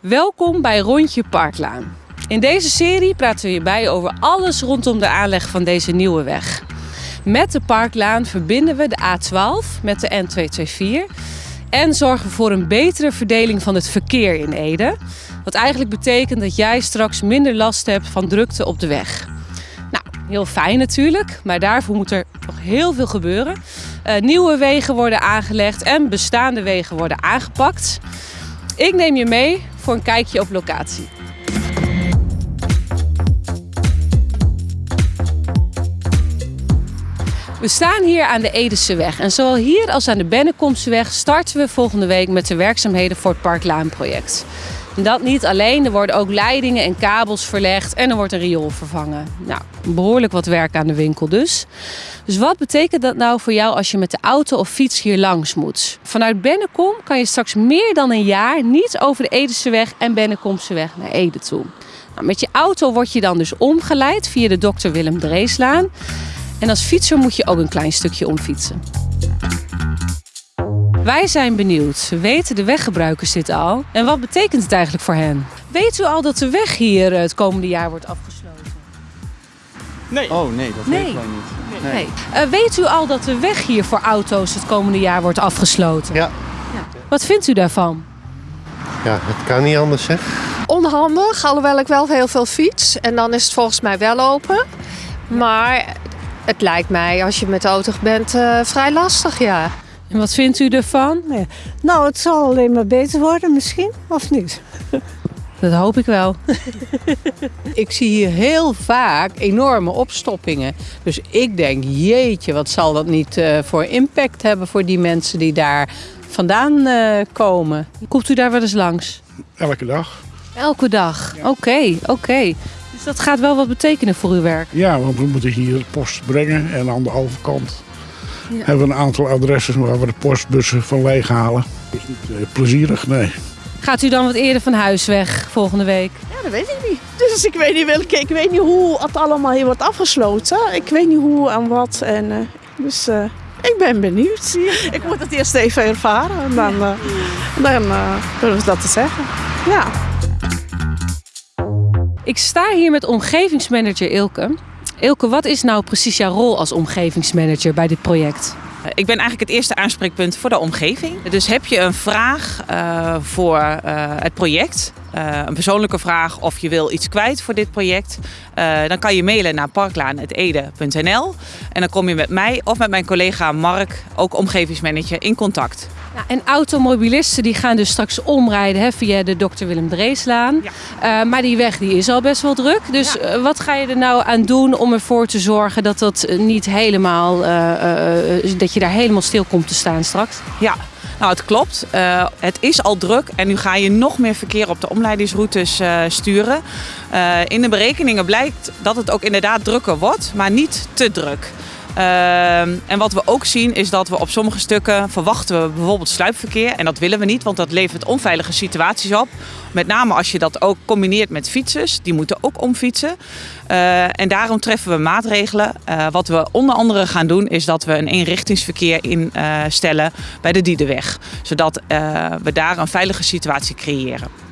Welkom bij Rondje Parklaan. In deze serie praten we hierbij over alles rondom de aanleg van deze nieuwe weg. Met de Parklaan verbinden we de A12 met de N224 en zorgen we voor een betere verdeling van het verkeer in Ede. Wat eigenlijk betekent dat jij straks minder last hebt van drukte op de weg. Nou, heel fijn natuurlijk, maar daarvoor moet er nog heel veel gebeuren. Uh, nieuwe wegen worden aangelegd en bestaande wegen worden aangepakt. Ik neem je mee voor een kijkje op locatie. We staan hier aan de Edeseweg en zowel hier als aan de Bennekomseweg starten we volgende week met de werkzaamheden voor het Parklaanproject. Dat niet alleen, er worden ook leidingen en kabels verlegd en er wordt een riool vervangen. Nou, behoorlijk wat werk aan de winkel dus. Dus wat betekent dat nou voor jou als je met de auto of fiets hier langs moet? Vanuit Bennekom kan je straks meer dan een jaar niet over de Edeseweg en Bennekomseweg naar Ede toe. Nou, met je auto word je dan dus omgeleid via de Dr. Willem Dreeslaan. En als fietser moet je ook een klein stukje omfietsen. Wij zijn benieuwd. Weten de weggebruikers dit al? En wat betekent het eigenlijk voor hen? Weet u al dat de weg hier het komende jaar wordt afgesloten? Nee. Oh nee, dat Nee. weten wij niet. Nee. Eh, weet u al dat de weg hier voor auto's het komende jaar wordt afgesloten? Ja. Wat vindt u daarvan? Ja, het kan niet anders zeg. onhandig, alhoewel ik wel heel veel fiets. En dan is het volgens mij wel open. Maar het lijkt mij, als je met de auto bent, eh, vrij lastig, ja. En wat vindt u ervan? Nou, het zal alleen maar beter worden misschien, of niet? Dat hoop ik wel. Ik zie hier heel vaak enorme opstoppingen. Dus ik denk, jeetje, wat zal dat niet eh, voor impact hebben voor die mensen die daar vandaan eh, komen. Komt u daar wel eens langs? Elke dag. Elke dag. Oké, oké. Dus dat gaat wel wat betekenen voor uw werk. Ja, want we moeten hier post brengen. En aan de overkant Ja. hebben we een aantal adressen waar we de postbussen van leeghalen. is niet eh, plezierig, nee. Gaat u dan wat eerder van huis weg volgende week? Ja, dat weet ik niet. Dus ik weet niet welke, ik weet niet hoe het allemaal hier wordt afgesloten. Ik weet niet hoe en wat. En, eh, dus eh, ik ben benieuwd. Ik moet het eerst even ervaren en dan, eh, dan eh, durf ik dat te zeggen. Ja. Ik sta hier met omgevingsmanager Ilke. Ilke, wat is nou precies jouw rol als omgevingsmanager bij dit project? Eh, Ik ben eigenlijk het eerste aanspreekpunt voor de omgeving. Dus heb je een vraag eh, voor eh, het project, een persoonlijke vraag of je wil iets kwijt voor dit project, dan kan je mailen naar parklaan.ede.nl en dan kom je met mij of met mijn collega Mark, ook omgevingsmanager, in contact. Ja, en automobilisten die gaan dus straks omrijden hè, via de Dr. Willem Dreeslaan. Eh, maar die weg die is al best wel druk. Dus eh, wat ga je er nou aan doen om ervoor te zorgen dat dat eh, niet helemaal, dat je daar helemaal stil komt te staan straks? Ja, nou het klopt. Het is al druk en nu ga je nog meer verkeer op de omleidingsroutes sturen. In de berekeningen blijkt dat het ook inderdaad drukker wordt, maar niet te druk. Eh, en wat we ook zien is dat we op sommige stukken verwachten we bijvoorbeeld sluipverkeer. En dat willen we niet, want dat levert onveilige situaties op. Met name als je dat ook combineert met fietsers. Die moeten ook omfietsen. Eh, en daarom treffen we maatregelen. Eh, wat we onder andere gaan doen is dat we een eenrichtingsverkeer instellen bij de Diedenweg. Zodat eh, we daar een veilige situatie creëren.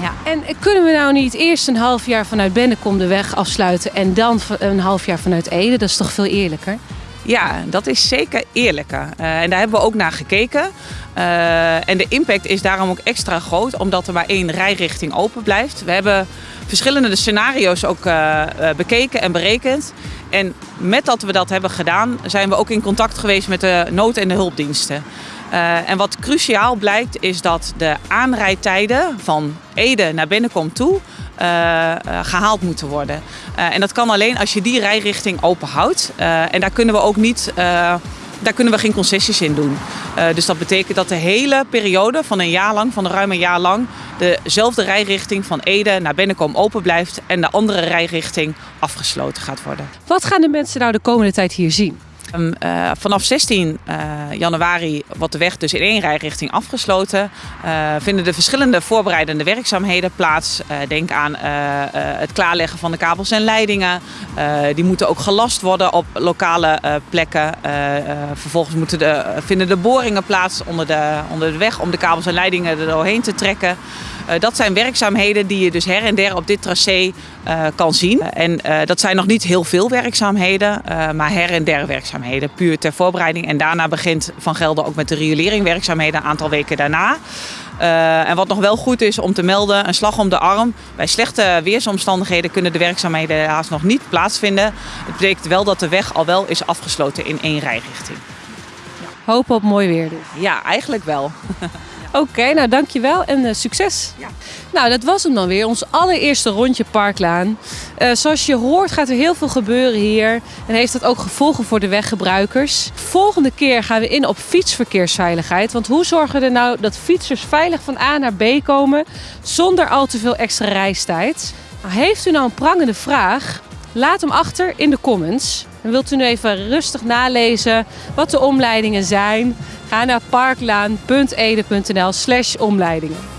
Ja. En kunnen we nou niet eerst een half jaar vanuit Bennekom de weg afsluiten en dan een half jaar vanuit Ede? Dat is toch veel eerlijker? Ja, dat is zeker eerlijker. Eh, en daar hebben we ook naar gekeken. Eh, en de impact is daarom ook extra groot, omdat er maar één rijrichting open blijft. We hebben verschillende scenario's ook eh, bekeken en berekend. En met dat we dat hebben gedaan, zijn we ook in contact geweest met de nood- en de hulpdiensten. Eh, en wat cruciaal blijkt, is dat de aanrijdtijden van Ede naar Bennekom toe eh, eh, gehaald moeten worden. En dat kan alleen als je die rijrichting open houdt. Eh, en daar kunnen we ook niet. daar kunnen we geen concessies in doen. Dus dat betekent dat de hele periode van een jaar lang, van ruim een jaar lang, dezelfde rijrichting van Ede naar Bennekom open blijft en de andere rijrichting afgesloten gaat worden. Wat gaan de mensen nou de komende tijd hier zien? Um, uh, vanaf 16 uh, januari wordt de weg dus in één rijrichting afgesloten. Uh, vinden de verschillende voorbereidende werkzaamheden plaats. denk aan het klaarleggen van de kabels en leidingen. die moeten ook gelast worden op lokale plekken. vervolgens moeten de, vinden de boringen plaats onder de, onder de weg om de kabels en leidingen er doorheen te trekken. Dat zijn werkzaamheden die je dus her en der op dit tracé kan zien. En dat zijn nog niet heel veel werkzaamheden, maar her en der werkzaamheden. Puur ter voorbereiding. En daarna begint Van Gelder ook met de rioleringwerkzaamheden een aantal weken daarna. en wat nog wel goed is om te melden, een slag om de arm. Bij slechte weersomstandigheden kunnen de werkzaamheden helaas nog niet plaatsvinden. Het betekent wel dat de weg al wel is afgesloten in één rijrichting. Hopen op mooi weer dus. Ja, eigenlijk wel. Oké, okay, nou dankjewel en uh, succes. Ja. Nou, dat was hem dan weer. Ons allereerste rondje Parklaan. Uh, zoals je hoort gaat er heel veel gebeuren hier. En heeft dat ook gevolgen voor de weggebruikers. Volgende keer gaan we in op fietsverkeersveiligheid. Want hoe zorgen we er nou dat fietsers veilig van A naar B komen... zonder al te veel extra reistijd? Nou, heeft u nou een prangende vraag? Laat hem achter in de comments. En wilt u nu even rustig nalezen wat de omleidingen zijn? Ga naar parklaan.ede.nl slash omleidingen.